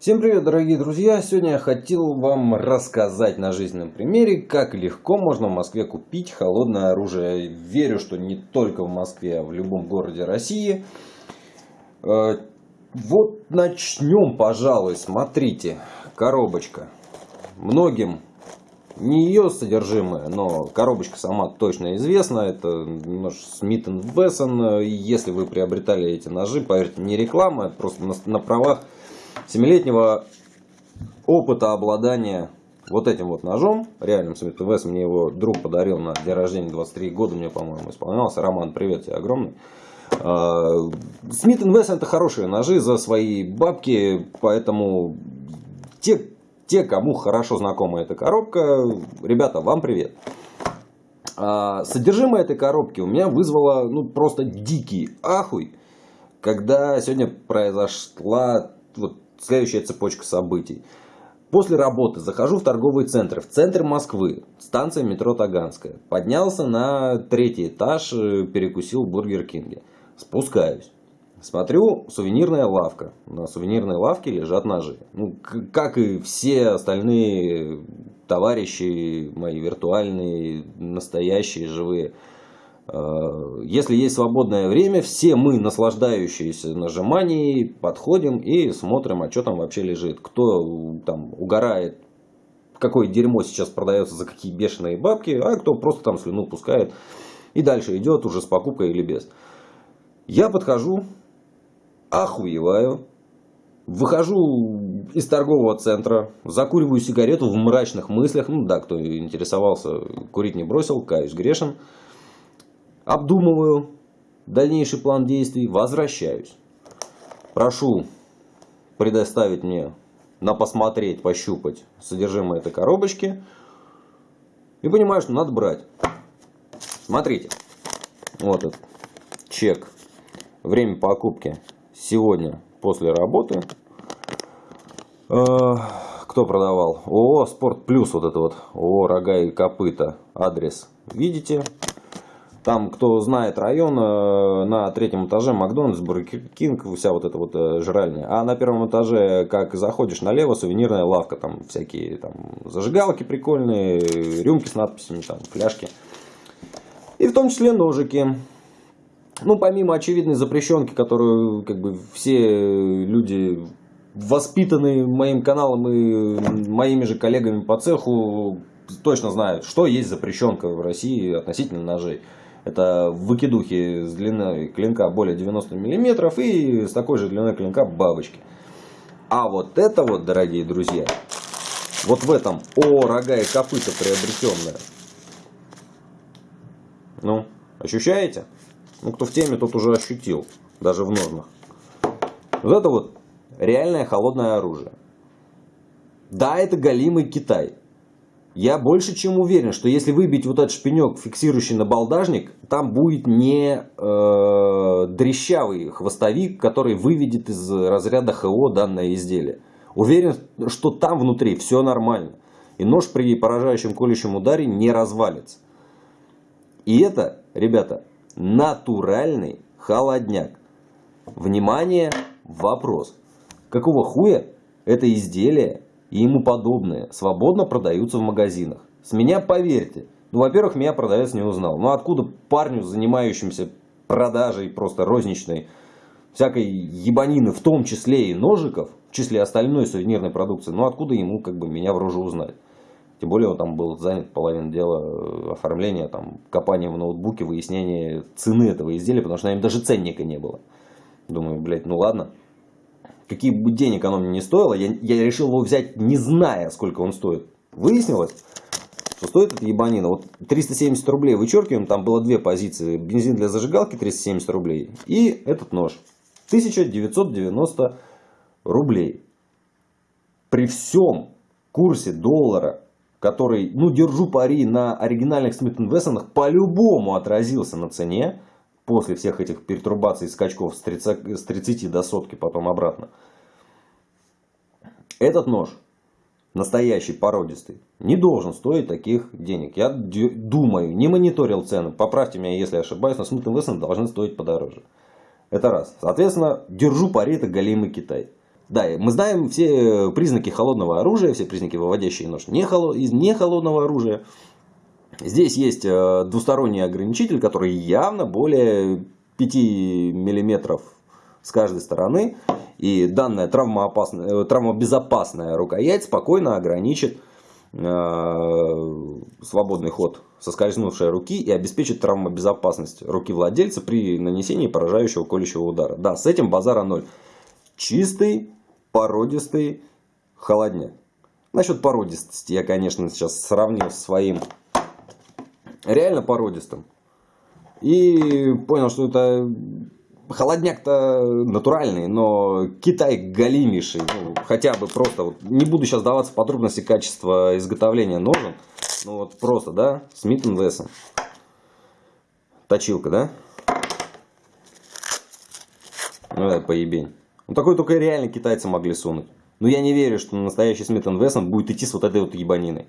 Всем привет, дорогие друзья! Сегодня я хотел вам рассказать на жизненном примере, как легко можно в Москве купить холодное оружие. Верю, что не только в Москве, а в любом городе России. Э, вот начнем, пожалуй. Смотрите, коробочка. Многим не ее содержимое, но коробочка сама точно известна. Это нож Smith Wesson. Если вы приобретали эти ножи, поверьте, не реклама, это просто на, на правах семилетнего опыта обладания вот этим вот ножом, реальным Смит Весс, мне его друг подарил на день рождения, 23 года мне, по-моему, исполнялся. Роман, привет тебе огромный. Смит Весс это хорошие ножи за свои бабки, поэтому те, те, кому хорошо знакома эта коробка, ребята, вам привет. А, содержимое этой коробки у меня вызвало ну, просто дикий ахуй, когда сегодня произошла вот следующая цепочка событий. После работы захожу в торговый центр, в центр Москвы, станция метро Таганская. Поднялся на третий этаж, э, перекусил в Бургер Кинге. Спускаюсь. Смотрю, сувенирная лавка. На сувенирной лавке лежат ножи. Ну, как и все остальные товарищи мои виртуальные, настоящие, живые. Э, если есть свободное время, все мы, наслаждающиеся нажиманием, подходим и смотрим, а что там вообще лежит. Кто там угорает, какое дерьмо сейчас продается за какие бешеные бабки, а кто просто там слюну пускает и дальше идет уже с покупкой или без. Я подхожу, охуеваю, выхожу из торгового центра, закуриваю сигарету в мрачных мыслях. Ну да, кто интересовался, курить не бросил, каюсь грешен обдумываю дальнейший план действий, возвращаюсь. Прошу предоставить мне на посмотреть, пощупать содержимое этой коробочки. И понимаю, что надо брать. Смотрите. Вот этот чек. Время покупки сегодня после работы. Э, кто продавал? ООО Спорт Плюс. Вот это вот. ООО Рога и Копыта. Адрес видите. Там, кто знает район, э, на третьем этаже Макдональдс, Бургер Кинг, вся вот эта вот э, жральня. А на первом этаже, как заходишь налево, сувенирная лавка, там всякие там зажигалки прикольные, рюмки с надписями, там фляжки. И в том числе ножики. Ну, помимо очевидной запрещенки, которую как бы все люди, воспитанные моим каналом и моими же коллегами по цеху, точно знают, что есть запрещенка в России относительно ножей. Это выкидухи с длиной клинка более 90 мм и с такой же длиной клинка бабочки. А вот это вот, дорогие друзья, вот в этом о рога и копыта приобретенное. Ну, ощущаете? Ну, кто в теме, тот уже ощутил, даже в ножнах. Вот это вот реальное холодное оружие. Да, это голимый Китай. Я больше чем уверен, что если выбить вот этот шпинек, фиксирующий на балдажник, там будет не э, дрещавый хвостовик, который выведет из разряда ХО данное изделие. Уверен, что там внутри все нормально. И нож при поражающем колющем ударе не развалится. И это, ребята, натуральный холодняк. Внимание, вопрос. Какого хуя это изделие и ему подобные свободно продаются в магазинах. С меня поверьте, ну, во-первых, меня продавец не узнал. Ну, откуда парню, занимающимся продажей просто розничной, всякой ебанины, в том числе и ножиков, в числе остальной сувенирной продукции, ну, откуда ему как бы меня в рожу узнать? Тем более он там был занят половиной дела э, оформления, там, копания в ноутбуке, выяснения цены этого изделия, потому что на нем даже ценника не было. Думаю, блядь, ну ладно какие бы денег оно мне не стоило, я, я решил его взять, не зная, сколько он стоит. Выяснилось, что стоит эта ебанина. Вот 370 рублей вычеркиваем, там было две позиции. Бензин для зажигалки 370 рублей и этот нож. 1990 рублей. При всем курсе доллара, который, ну, держу пари на оригинальных Смит Вессонах, по-любому отразился на цене, после всех этих пертурбаций скачков с 30, с 30 до сотки, потом обратно. Этот нож, настоящий, породистый, не должен стоить таких денег. Я думаю, не мониторил цены, поправьте меня, если ошибаюсь, но Smith Wesson должны стоить подороже. Это раз. Соответственно, держу пари, это голимый Китай. Да, мы знаем все признаки холодного оружия, все признаки, выводящие нож не из не холодного оружия. Здесь есть э, двусторонний ограничитель, который явно более 5 миллиметров с каждой стороны. И данная травмоопасная, э, травмобезопасная рукоять спокойно ограничит э, свободный ход соскользнувшей руки и обеспечит травмобезопасность руки владельца при нанесении поражающего колющего удара. Да, с этим базара ноль. Чистый, породистый холодняк. Насчет породистости я, конечно, сейчас сравнил с своим реально породистым. И понял, что это холодняк-то натуральный, но Китай галимейший. Ну, хотя бы просто, вот, не буду сейчас даваться подробности качества изготовления ножен. Ну вот просто, да, Смит Вессон. Точилка, да? Ну это поебень. Ну такой только реально китайцы могли сунуть. Но я не верю, что настоящий Смит Вессон будет идти с вот этой вот ебаниной.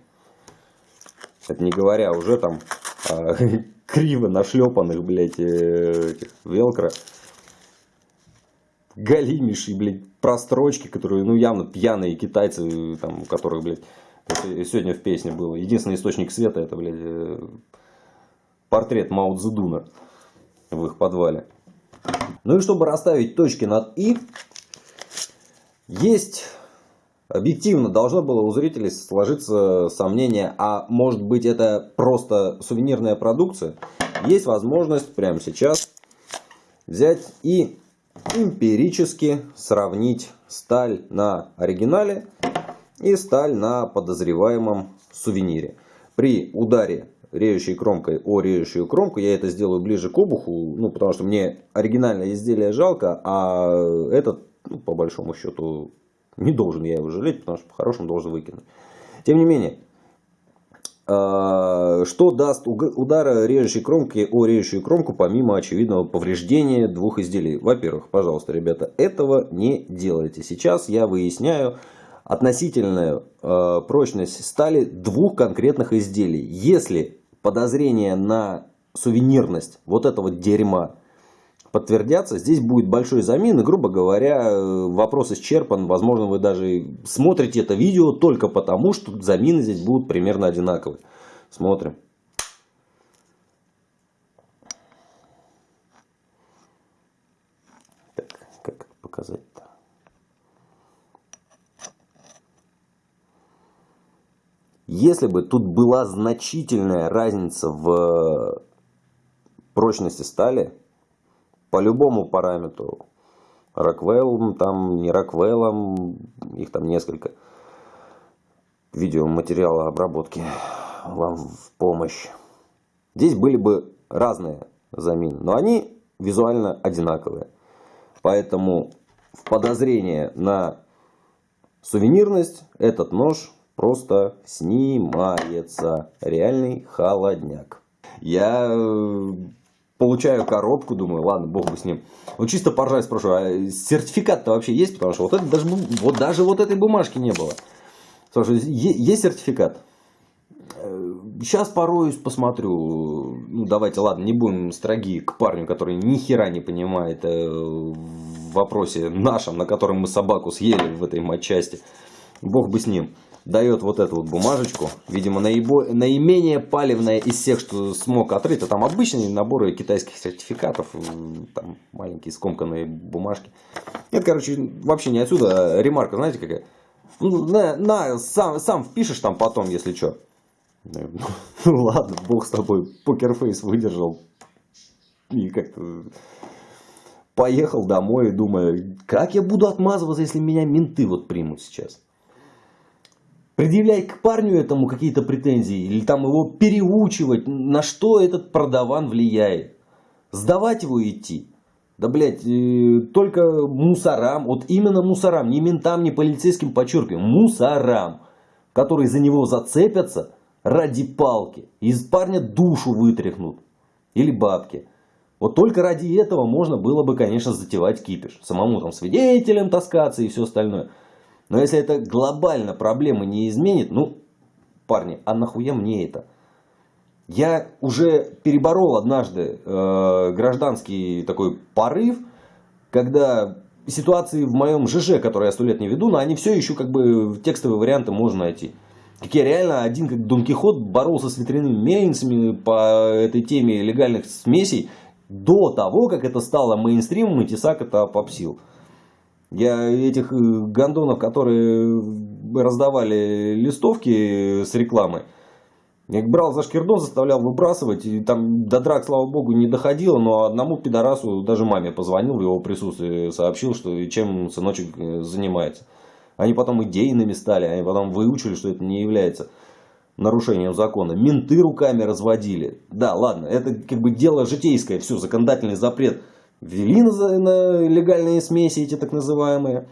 Это не говоря уже там криво нашлепанных, блядь, э, этих велкро. Галимейшие, блядь, прострочки, которые, ну, явно пьяные китайцы, там, у которых, блядь, сегодня в песне было. Единственный источник света, это, блядь, э, портрет Мао Цзэдуна в их подвале. Ну и чтобы расставить точки над «и», есть Объективно должно было у зрителей сложиться сомнение, а может быть это просто сувенирная продукция. Есть возможность прямо сейчас взять и эмпирически сравнить сталь на оригинале и сталь на подозреваемом сувенире. При ударе режущей кромкой о режущую кромку, я это сделаю ближе к обуху, ну, потому что мне оригинальное изделие жалко, а этот, ну, по большому счету, не должен я его жалеть, потому что по-хорошему должен выкинуть. Тем не менее, а, что даст удар режущей кромки о режущую кромку, помимо очевидного повреждения двух изделий? Во-первых, пожалуйста, ребята, этого не делайте. Сейчас я выясняю относительную а, прочность стали двух конкретных изделий. Если подозрение на сувенирность вот этого дерьма подтвердятся, здесь будет большой замин, и, грубо говоря, вопрос исчерпан. Возможно, вы даже смотрите это видео только потому, что замины здесь будут примерно одинаковые. Смотрим. Так, как показать-то? Если бы тут была значительная разница в прочности стали, по любому параметру. Роквеллом, там не Роквеллом, их там несколько. Видеоматериала обработки вам в помощь. Здесь были бы разные замены, но они визуально одинаковые. Поэтому в подозрение на сувенирность этот нож просто снимается. Реальный холодняк. Я э, получаю коробку, думаю, ладно, бог бы с ним. Вот чисто поржать спрашиваю, а сертификат-то вообще есть? Потому что вот, это даже, вот даже вот этой бумажки не было. Слушай, есть сертификат? Сейчас пороюсь, посмотрю. Ну, давайте, ладно, не будем строги к парню, который ни хера не понимает э, в вопросе нашем, на котором мы собаку съели в этой матчасти. Бог бы с ним дает вот эту вот бумажечку. Видимо, наибо, наименее палевная из всех, что смог отрыть. А там обычные наборы китайских сертификатов. Там маленькие скомканные бумажки. Это, короче, вообще не отсюда. А ремарка, знаете, какая? Ну, на, на сам, сам впишешь там потом, если что. Ну ладно, бог с тобой. Покерфейс выдержал. И как-то поехал домой, думаю, как я буду отмазываться, если меня менты вот примут сейчас предъявлять к парню этому какие-то претензии, или там его переучивать, на что этот продаван влияет. Сдавать его идти. Да, блядь, э, только мусорам, вот именно мусорам, не ментам, не полицейским, подчеркиваю, мусорам, которые за него зацепятся ради палки, из парня душу вытряхнут, или бабки. Вот только ради этого можно было бы, конечно, затевать кипиш. Самому там свидетелем таскаться и все остальное. Но если это глобально проблемы не изменит, ну, парни, а нахуя мне это? Я уже переборол однажды э, гражданский такой порыв, когда ситуации в моем ЖЖ, который я сто лет не веду, но они все еще как бы текстовые варианты можно найти. Как я реально один, как Дон Кихот, боролся с ветряными мельницами по этой теме легальных смесей до того, как это стало мейнстримом и Тесак это попсил. Я этих э, гондонов, которые раздавали листовки с рекламой, я брал за шкирдон, заставлял выбрасывать, и там до драк, слава богу, не доходило, но одному пидорасу, даже маме позвонил в его присутствии, сообщил, что чем сыночек э, занимается. Они потом идейными стали, они потом выучили, что это не является нарушением закона. Менты руками разводили. Да, ладно, это как бы дело житейское, все, законодательный запрет. Ввели легальные смеси эти так называемые.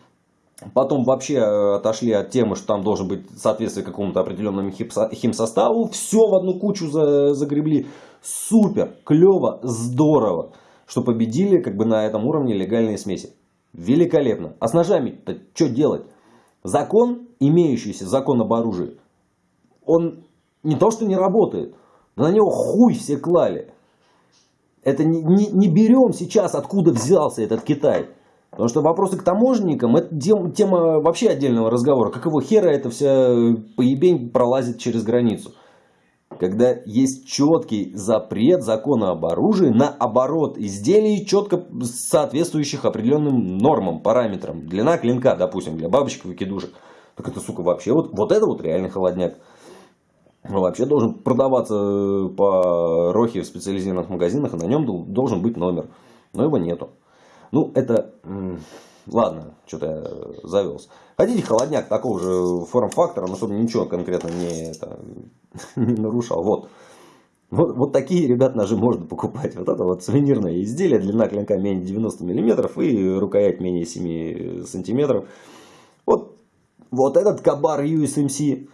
Потом вообще э, отошли от темы, что там должен быть соответствие какому-то определенному химсоставу. Все в одну кучу загребли. Супер, клево, здорово, что победили как бы на этом уровне легальные смеси. Великолепно. А с ножами-то что делать? Закон, имеющийся закон об оружии, он не то что не работает, но на него хуй все клали. Это не, не, не берем сейчас, откуда взялся этот Китай. Потому что вопросы к таможенникам, это тема вообще отдельного разговора. Как его хера эта вся поебень пролазит через границу. Когда есть четкий запрет закона об оружии на оборот изделий, четко соответствующих определенным нормам, параметрам. Длина клинка, допустим, для бабочек выкидушек. Так это, сука, вообще вот, вот это вот реальный холодняк. Вообще должен продаваться по рохе в специализированных магазинах, и на нем должен быть номер. Но его нету. Ну, это... Ладно, что-то я завелся. Хотите холодняк такого же форм-фактора, но чтобы ничего конкретно не, это, не нарушал. Вот. Вот, вот такие, ребят, ножи можно покупать. Вот это вот сувенирное изделие, длина клинка менее 90 мм и рукоять менее 7 см. Вот, вот этот кабар USMC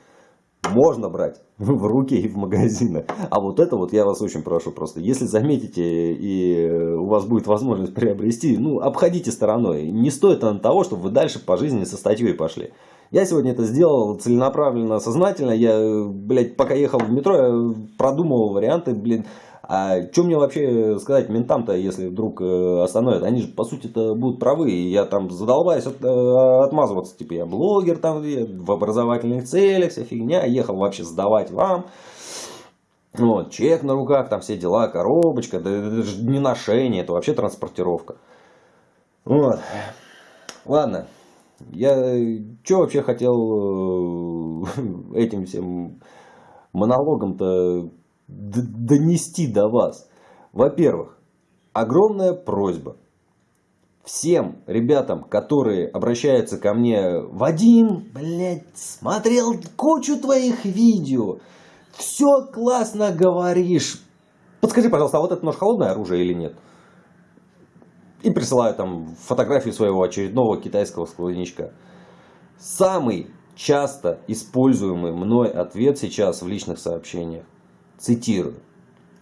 можно брать в руки и в магазины. А вот это вот я вас очень прошу просто, если заметите и у вас будет возможность приобрести, ну, обходите стороной. Не стоит оно того, чтобы вы дальше по жизни со статьей пошли. Я сегодня это сделал целенаправленно, сознательно. Я, блядь, пока ехал в метро, я продумывал варианты, блин, а что мне вообще сказать ментам-то, если вдруг э, остановят? Они же, по сути-то, будут правы. И я там задолбаюсь от, э, отмазываться. Типа, я блогер там в образовательных целях, вся фигня. Ехал вообще сдавать вам. Вот, чек на руках, там все дела, коробочка. Да, это же не ношение, это вообще транспортировка. Вот. Ладно. Я что вообще хотел э, этим всем монологом-то донести до вас. Во-первых, огромная просьба всем ребятам, которые обращаются ко мне, Вадим, блядь, смотрел кучу твоих видео, все классно говоришь, подскажи, пожалуйста, а вот это нож холодное оружие или нет? И присылаю там фотографию своего очередного китайского складничка. Самый часто используемый мной ответ сейчас в личных сообщениях цитирую,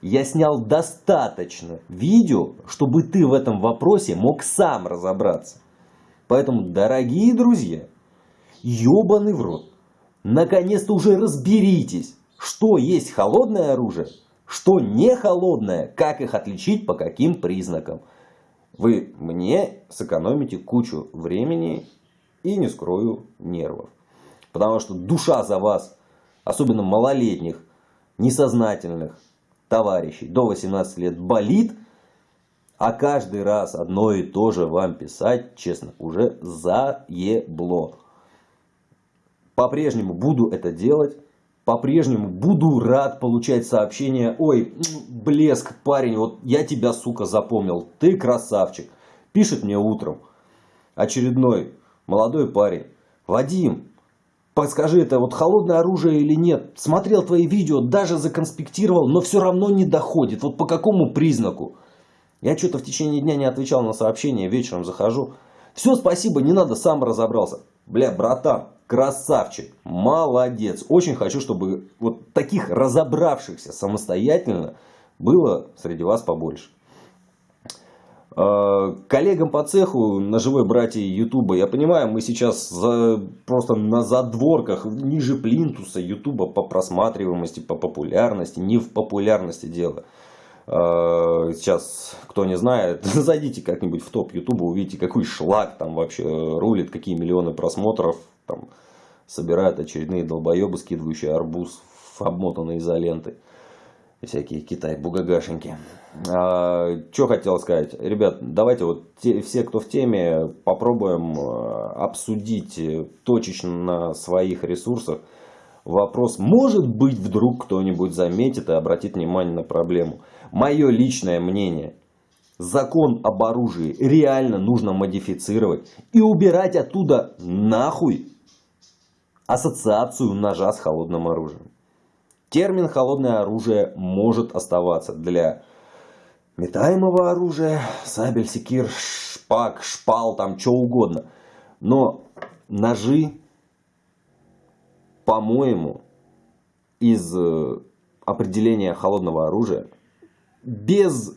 «Я снял достаточно видео, чтобы ты в этом вопросе мог сам разобраться. Поэтому, дорогие друзья, ебаный в рот, наконец-то уже разберитесь, что есть холодное оружие, что не холодное, как их отличить, по каким признакам. Вы мне сэкономите кучу времени и, не скрою, нервов. Потому что душа за вас, особенно малолетних, несознательных товарищей до 18 лет болит, а каждый раз одно и то же вам писать, честно, уже заебло. По-прежнему буду это делать. По-прежнему буду рад получать сообщения. Ой, блеск, парень, вот я тебя, сука, запомнил. Ты красавчик. Пишет мне утром очередной молодой парень. Вадим, Подскажи, это вот холодное оружие или нет? Смотрел твои видео, даже законспектировал, но все равно не доходит. Вот по какому признаку? Я что-то в течение дня не отвечал на сообщения, вечером захожу. Все, спасибо, не надо, сам разобрался. Бля, братан, красавчик, молодец. Очень хочу, чтобы вот таких разобравшихся самостоятельно было среди вас побольше. Э, коллегам по цеху, ножевой братья Ютуба, я понимаю, мы сейчас за, просто на задворках, ниже плинтуса Ютуба по просматриваемости, по популярности, не в популярности дело. Э, сейчас, кто не знает, зайдите как-нибудь в топ Ютуба, увидите, какой шлак там вообще рулит, какие миллионы просмотров там собирают очередные долбоебы, скидывающие арбуз, обмотанные изолентой. Всякие Китай-бугагашеньки. А, что хотел сказать. Ребят, давайте вот те, все, кто в теме, попробуем э, обсудить точечно на своих ресурсах вопрос. Может быть, вдруг кто-нибудь заметит и обратит внимание на проблему. Мое личное мнение. Закон об оружии реально нужно модифицировать и убирать оттуда нахуй ассоциацию ножа с холодным оружием. Термин холодное оружие может оставаться для метаемого оружия, сабель, секир, шпак, шпал, там что угодно. Но ножи, по-моему, из э, определения холодного оружия, без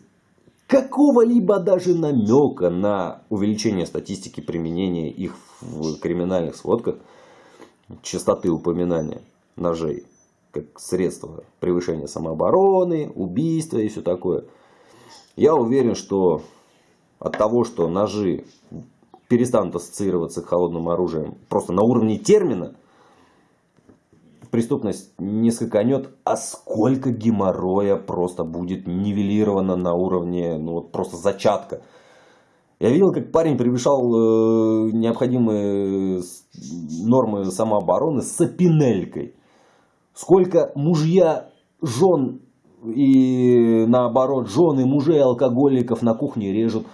какого-либо даже намека на увеличение статистики применения их в криминальных сводках, частоты упоминания ножей, как средство превышения самообороны, убийства и все такое. Я уверен, что от того, что ножи перестанут ассоциироваться с холодным оружием просто на уровне термина, преступность не скаканет, а сколько геморроя просто будет нивелировано на уровне ну, вот просто зачатка. Я видел, как парень превышал э, необходимые нормы самообороны с опинелькой. Сколько мужья, жен и наоборот, жены мужей алкоголиков на кухне режут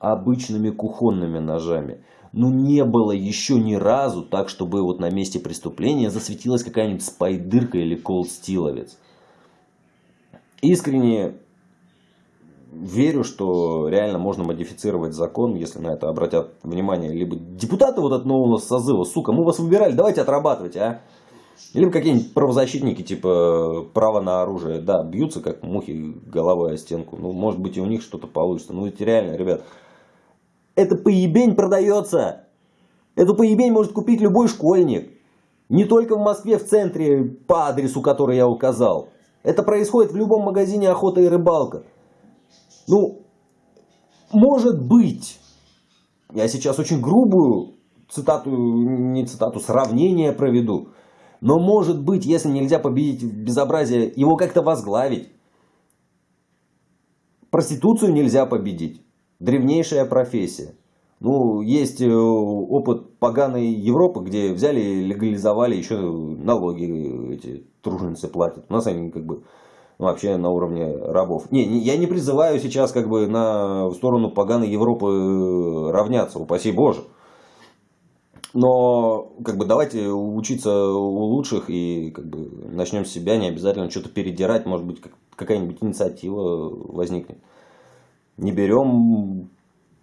обычными кухонными ножами. Ну не было еще ни разу так, чтобы вот на месте преступления засветилась какая-нибудь спайдырка или колстиловец. Искренне верю, что реально можно модифицировать закон, если на это обратят внимание либо депутаты вот от нового созыва, сука, мы вас выбирали, давайте отрабатывайте, а. Либо какие-нибудь правозащитники, типа право на оружие, да, бьются как мухи головой о стенку. Ну, может быть и у них что-то получится. Ну, ведь реально, ребят, это поебень продается. Эту поебень может купить любой школьник. Не только в Москве, в центре, по адресу, который я указал. Это происходит в любом магазине охота и рыбалка. Ну, может быть, я сейчас очень грубую цитату, не цитату, сравнение проведу. Но может быть, если нельзя победить безобразие, его как-то возглавить. Проституцию нельзя победить. Древнейшая профессия. Ну, есть э, опыт поганой Европы, где взяли и легализовали еще налоги эти труженицы платят. У нас они как бы вообще на уровне рабов. Не, я не призываю сейчас как бы на сторону поганой Европы э, равняться, упаси Боже. Но как бы давайте учиться у лучших и как бы начнем с себя, не обязательно что-то передирать, может быть какая-нибудь инициатива возникнет. Не берем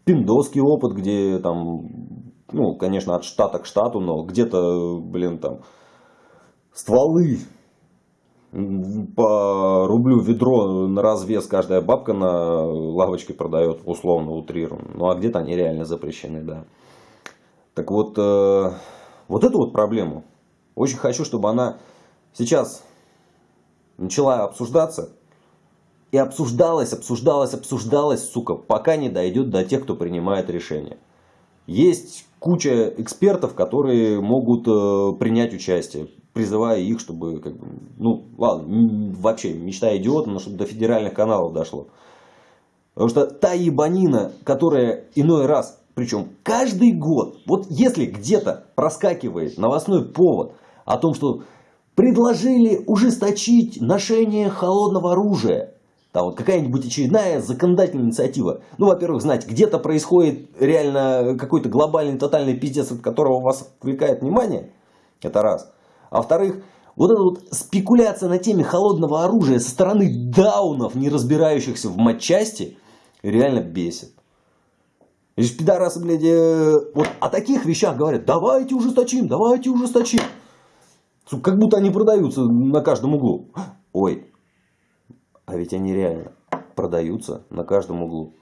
пиндосский опыт, где там, ну, конечно, от штата к штату, но где-то, блин, там стволы по рублю ведро на развес каждая бабка на лавочке продает, условно утрированно. Ну а где-то они реально запрещены, да. Так вот, э, вот эту вот проблему очень хочу, чтобы она сейчас начала обсуждаться. И обсуждалась, обсуждалась, обсуждалась, сука, пока не дойдет до тех, кто принимает решения. Есть куча экспертов, которые могут э, принять участие, призывая их, чтобы, как бы, ну, ладно, вообще мечта идиота, но чтобы до федеральных каналов дошло. Потому что та ебанина, которая иной раз причем каждый год, вот если где-то проскакивает новостной повод о том, что предложили ужесточить ношение холодного оружия, там вот какая-нибудь очередная законодательная инициатива. Ну, во-первых, знать, где-то происходит реально какой-то глобальный тотальный пиздец, от которого вас отвлекает внимание. Это раз. А во-вторых, вот эта вот спекуляция на теме холодного оружия со стороны даунов, не разбирающихся в матчасти, реально бесит. Эти пидорасы, блядь, э, вот о таких вещах говорят, давайте ужесточим, давайте ужесточим. Как будто они продаются на каждом углу. Ой, а ведь они реально продаются на каждом углу.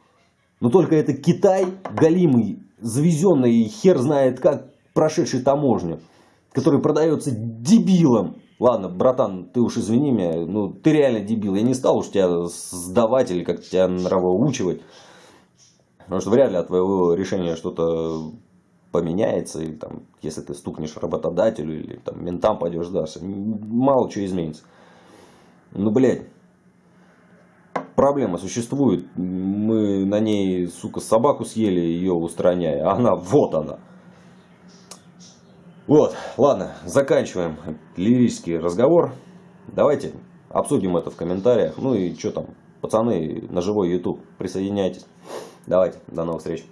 Но только это Китай, галимый, завезенный хер знает как, прошедший таможню, который продается дебилом. ладно, братан, ты уж извини меня, ну ты реально дебил. Я не стал уж тебя сдавать или как-то тебя нравоучивать. Потому что вряд ли от твоего решения что-то поменяется, или там, если ты стукнешь работодателю, или там ментам пойдешь сдашься, мало чего изменится. Ну, блядь, проблема существует, мы на ней, сука, собаку съели, ее устраняя, а она, вот она. Вот, ладно, заканчиваем лирический разговор. Давайте обсудим это в комментариях. Ну и что там, пацаны, на живой YouTube, присоединяйтесь. Давайте, до новых встреч.